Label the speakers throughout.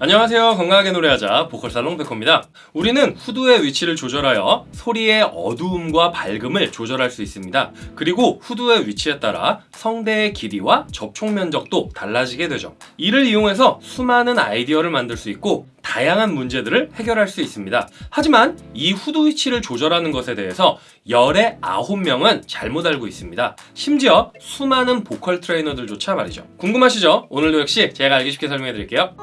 Speaker 1: 안녕하세요. 건강하게 노래하자 보컬살롱 백호입니다. 우리는 후두의 위치를 조절하여 소리의 어두움과 밝음을 조절할 수 있습니다. 그리고 후두의 위치에 따라 성대의 길이와 접촉 면적도 달라지게 되죠. 이를 이용해서 수많은 아이디어를 만들 수 있고 다양한 문제들을 해결할 수 있습니다. 하지만 이 후두 위치를 조절하는 것에 대해서 열의 9명은 잘못 알고 있습니다. 심지어 수많은 보컬 트레이너들조차 말이죠. 궁금하시죠? 오늘도 역시 제가 알기 쉽게 설명해 드릴게요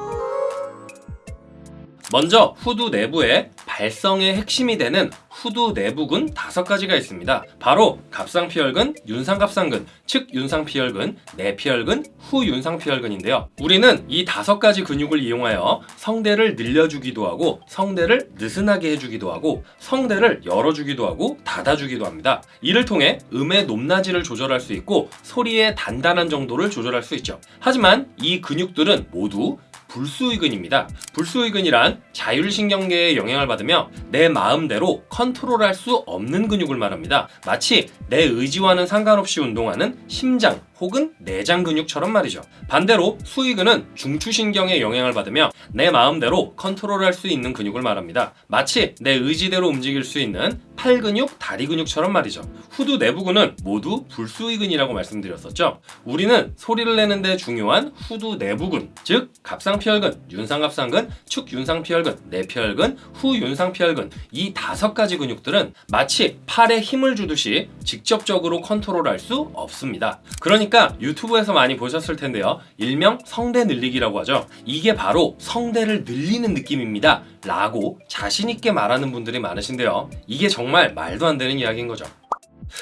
Speaker 1: 먼저 후두 내부에 발성의 핵심이 되는 후두 내부근 다섯 가지가 있습니다. 바로 갑상피혈근, 윤상갑상근, 즉 윤상피혈근, 내피혈근, 후윤상피혈근인데요. 우리는 이 다섯 가지 근육을 이용하여 성대를 늘려주기도 하고 성대를 느슨하게 해주기도 하고 성대를 열어주기도 하고 닫아주기도 합니다. 이를 통해 음의 높낮이를 조절할 수 있고 소리의 단단한 정도를 조절할 수 있죠. 하지만 이 근육들은 모두 불수의근입니다. 불수의근이란 자율신경계에 영향을 받으며 내 마음대로 컨트롤할 수 없는 근육을 말합니다. 마치 내 의지와는 상관없이 운동하는 심장 혹은 내장 근육처럼 말이죠. 반대로 수의근은 중추신경에 영향을 받으며 내 마음대로 컨트롤할 수 있는 근육을 말합니다. 마치 내 의지대로 움직일 수 있는 팔 근육, 다리 근육처럼 말이죠. 후두 내부근은 모두 불수의근이라고 말씀드렸었죠. 우리는 소리를 내는데 중요한 후두 내부근, 즉 갑상피혈근, 윤상갑상근, 축윤상피혈근, 내피혈근, 후윤상피혈근 이 다섯 가지 근육들은 마치 팔에 힘을 주듯이 직접적으로 컨트롤할 수 없습니다. 그러니까 유튜브에서 많이 보셨을 텐데요. 일명 성대 늘리기라고 하죠. 이게 바로 성대를 늘리는 느낌입니다. 라고 자신있게 말하는 분들이 많으신데요. 이게 정말 말도 안 되는 이야기인 거죠.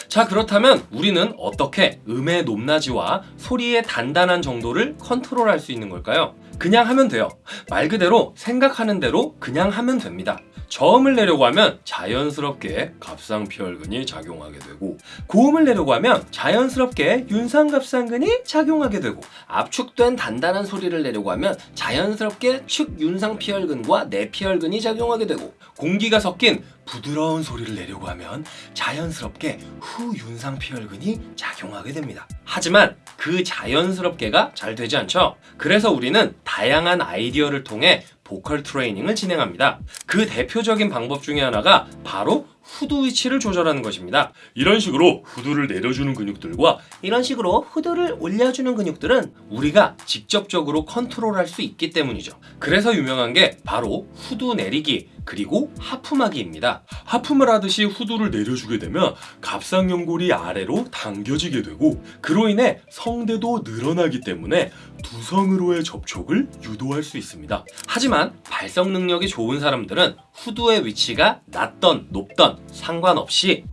Speaker 1: 자 그렇다면 우리는 어떻게 음의 높낮이와 소리의 단단한 정도를 컨트롤할 수 있는 걸까요? 그냥 하면 돼요. 말 그대로 생각하는 대로 그냥 하면 됩니다. 저음을 내려고 하면 자연스럽게 갑상피혈근이 작용하게 되고 고음을 내려고 하면 자연스럽게 윤상갑상근이 작용하게 되고 압축된 단단한 소리를 내려고 하면 자연스럽게 축윤상피혈근과 내피혈근이 작용하게 되고 공기가 섞인 부드러운 소리를 내려고 하면 자연스럽게 후윤상피혈근이 작용하게 됩니다. 하지만 그 자연스럽게가 잘 되지 않죠? 그래서 우리는 다양한 아이디어를 통해 보컬 트레이닝을 진행합니다. 그 대표적인 방법 중에 하나가 바로 후두 위치를 조절하는 것입니다. 이런 식으로 후두를 내려주는 근육들과 이런 식으로 후두를 올려주는 근육들은 우리가 직접적으로 컨트롤할 수 있기 때문이죠. 그래서 유명한 게 바로 후두 내리기 그리고 하품하기입니다. 하품을 하듯이 후두를 내려주게 되면 갑상연골이 아래로 당겨지게 되고 그로 인해 성대도 늘어나기 때문에 두성으로의 접촉을 유도할 수 있습니다. 하지만 발성 능력이 좋은 사람들은 후두의 위치가 낮던 높던 상관없이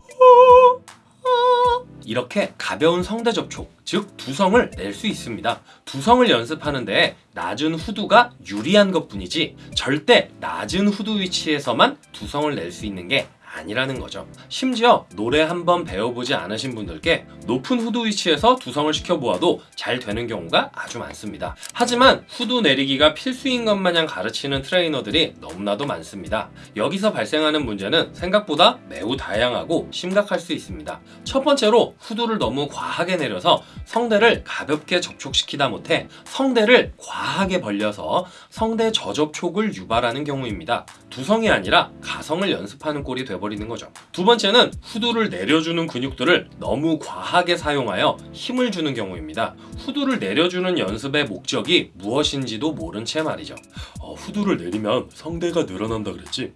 Speaker 1: 이렇게 가벼운 성대 접촉, 즉 두성을 낼 수 있습니다. 두성을 연습하는데 낮은 후두가 유리한 것 뿐이지 절대 낮은 후두 위치에서만 두성을 낼 수 있는 게 아니라는 거죠. 심지어 노래 한번 배워보지 않으신 분들께 높은 후두 위치에서 두성을 시켜보아도 잘 되는 경우가 아주 많습니다. 하지만 후두 내리기가 필수인 것 마냥 가르치는 트레이너들이 너무나도 많습니다. 여기서 발생하는 문제는 생각보다 매우 다양하고 심각할 수 있습니다. 첫 번째로 후두를 너무 과하게 내려서 성대를 가볍게 접촉시키다 못해 성대를 과하게 벌려서 성대 저접촉을 유발하는 경우입니다. 두성이 아니라 가성을 연습하는 꼴이 되어 버리는 거죠. 두 번째는 후두를 내려주는 근육들을 너무 과하게 사용하여 힘을 주는 경우입니다. 후두를 내려주는 연습의 목적이 무엇인지도 모른 채 말이죠. 어, 후두를 내리면 성대가 늘어난다 그랬지?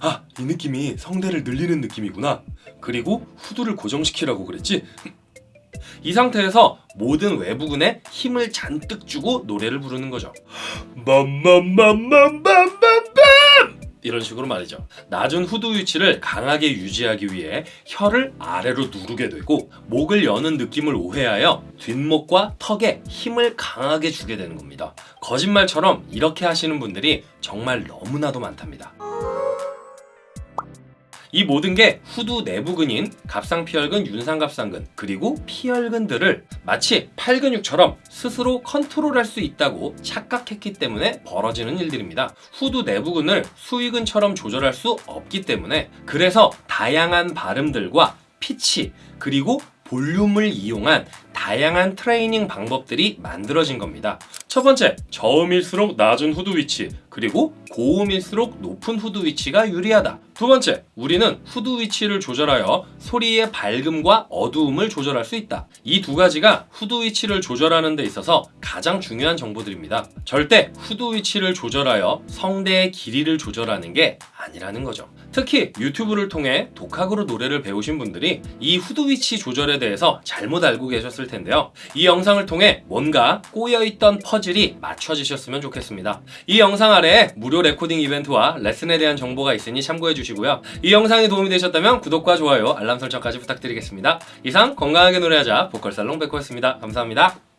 Speaker 1: 아, 이 느낌이 성대를 늘리는 느낌이구나. 그리고 후두를 고정시키라고 그랬지? 이 상태에서 모든 외부근에 힘을 잔뜩 주고 노래를 부르는 거죠. 맘맘맘맘맘맘맘 이런 식으로 말이죠. 낮은 후두 위치를 강하게 유지하기 위해 혀를 아래로 누르게 되고 목을 여는 느낌을 오해하여 뒷목과 턱에 힘을 강하게 주게 되는 겁니다. 거짓말처럼 이렇게 하시는 분들이 정말 너무나도 많답니다. 이 모든 게 후두 내부근인 갑상피혈근, 윤상갑상근 그리고 피혈근들을 마치 팔근육처럼 스스로 컨트롤할 수 있다고 착각했기 때문에 벌어지는 일들입니다. 후두 내부근을 수위근처럼 조절할 수 없기 때문에 그래서 다양한 발음들과 피치 그리고 볼륨을 이용한 다양한 트레이닝 방법들이 만들어진 겁니다. 첫 번째, 저음일수록 낮은 후두 위치, 그리고 고음일수록 높은 후두 위치가 유리하다. 두 번째, 우리는 후두 위치를 조절하여 소리의 밝음과 어두움을 조절할 수 있다. 이 두 가지가 후두 위치를 조절하는 데 있어서 가장 중요한 정보들입니다. 절대 후두 위치를 조절하여 성대의 길이를 조절하는 게 아니라는 거죠. 특히 유튜브를 통해 독학으로 노래를 배우신 분들이 이 후두 위치 조절에 대해서 잘못 알고 계셨을 텐데요. 이 영상을 통해 뭔가 꼬여있던 퍼즐이 맞춰지셨으면 좋겠습니다. 이 영상 아래에 무료 레코딩 이벤트와 레슨에 대한 정보가 있으니 참고해 주시고요. 이 영상이 도움이 되셨다면 구독과 좋아요, 알람 설정까지 부탁드리겠습니다. 이상 건강하게 노래하자 보컬살롱 백호였습니다. 감사합니다.